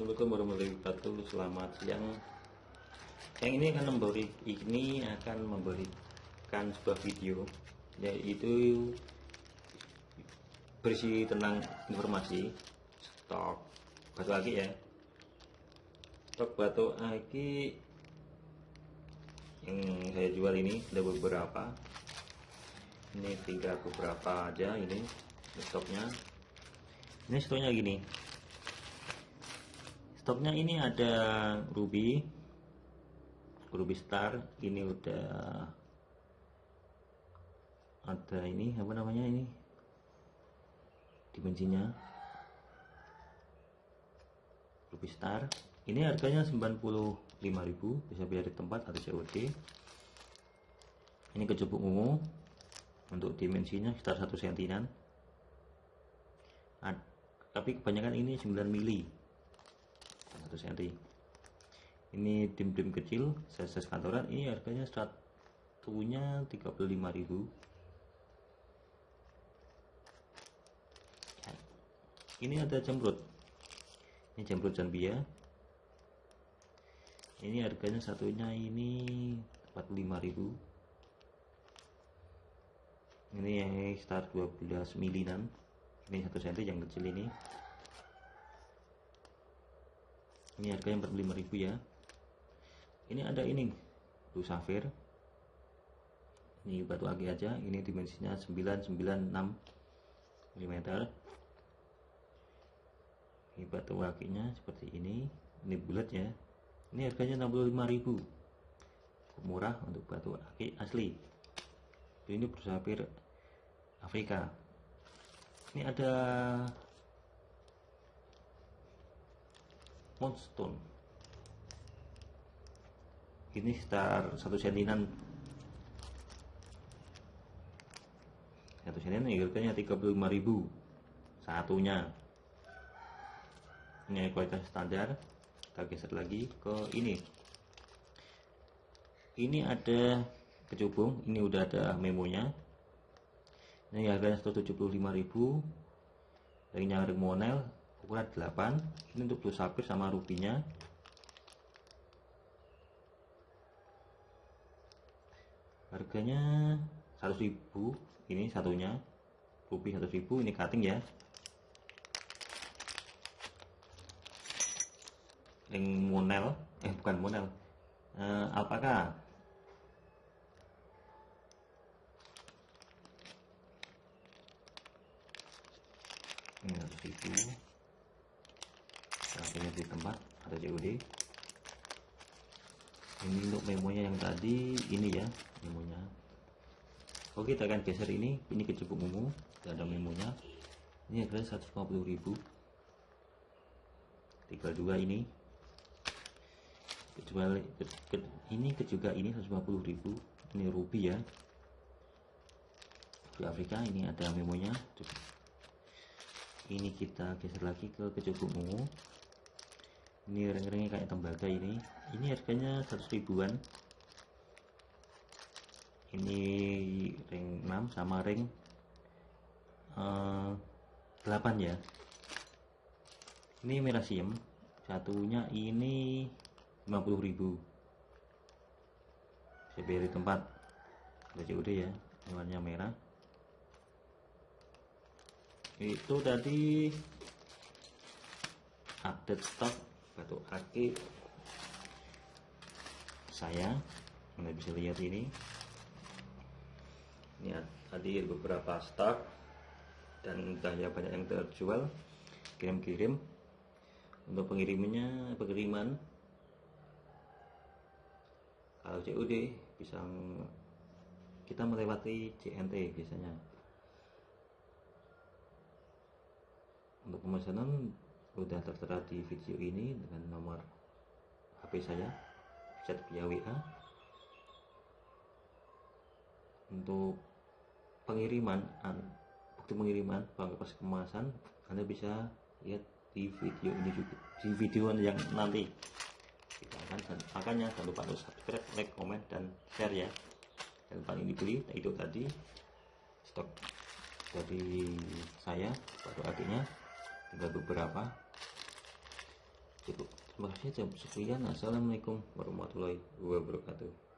Assalamualaikum warahmatullahi wabarakatuh. Selamat siang. Yang ini akan memberi ini akan memberikan sebuah video yaitu berisi tentang informasi stok batu aki ya. Stok batu aki yang saya jual ini ada beberapa. Ini tinggal beberapa aja ini stoknya. Ini stoknya gini stoknya ini ada ruby ruby star. Ini udah ada ini apa namanya ini? Dimensinya. Ruby star. Ini harganya 95.000 bisa beli di tempat atau COD ini kecubuk ungu. Untuk dimensinya sekitar 1 cm tapi kebanyakan ini 9 mili 1 cm ini dim-dim kecil size kantoran. Ini harganya satunya 35.000 ini ada jamrut ini jamrut Zambia. Ini harganya satunya ini 45.000 ini yang start 12 milinan. Ini satu cm yang kecil ini ini harganya 45.000 ya. Ini ada ini blue safir. Ini batu agi aja ini dimensinya 996 mm ini batu akinya seperti ini ini bulat ya. Ini harganya 65.000 murah untuk batu aki asli. Ini blue safir Afrika. Ini ada Moonstone ini sekitar satu sentinan. Satu sentinan harganya 35.000 satunya. Ini kualitas standar. Kita geser lagi ke ini. Ini ada kecubung. Ini udah ada memonya. Ini harganya 175.000 dari nyaring monel ukuran 8 ini untuk blue sapphire sama rubinya harganya 100.000 ini satunya. Ruby 100.000 ini cutting ya. Ring monel eh bukan monel. Eh, apakah ini 100.000 harganya di tempat ada COD ini untuk memonya yang tadi ini ya memonya. Oke kita akan geser ini. Ini kecubung ungu tidak ada memonya. Ini harganya 150.000 tinggal dua ini. Kecuali ke, ke, ini ke juga ini 150.000 ini ruby ya. Di Afrika ini ada memonya ini kita geser lagi ke kecubung ungu ini ring-ringnya kayak tembaga ini. Ini harganya 100 ribuan. Ini ring 6 sama ring uh, eh, 8 ya. Ini merasium satunya ini 50.000 saya beli tempat. Udah COD ya warnanya merah. Itu tadi update stok batu aki saya anda bisa lihat ini. Ini tadi beberapa stok dan daya banyak yang terjual. Kirim-kirim. Untuk pengirimannya pengiriman kalau COD bisa kita melewati CNT biasanya. Untuk pemesanan sudah tertera di video ini dengan nomor HP saya chat via WA untuk pengiriman bukti pengiriman pas kemasan Anda bisa lihat di video ini juga di video yang nanti kita akan makanya jangan lupa untuk subscribe like comment dan share ya. Dan paling dibeli itu tadi stok dari saya tinggal beberapa. Cukup. Terima kasih sekian. Assalamualaikum warahmatullahi wabarakatuh